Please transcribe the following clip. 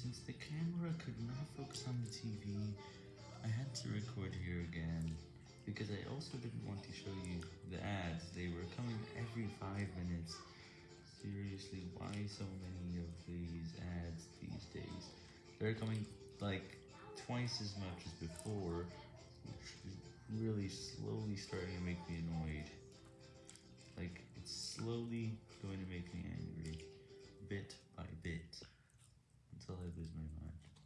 since the camera could not focus on the TV, I had to record here again, because I also didn't want to show you the ads, they were coming every 5 minutes. Seriously, why so many of these ads these days? They're coming like twice as much as before, which is really slowly starting to make me annoyed. Like, it's slowly is very much.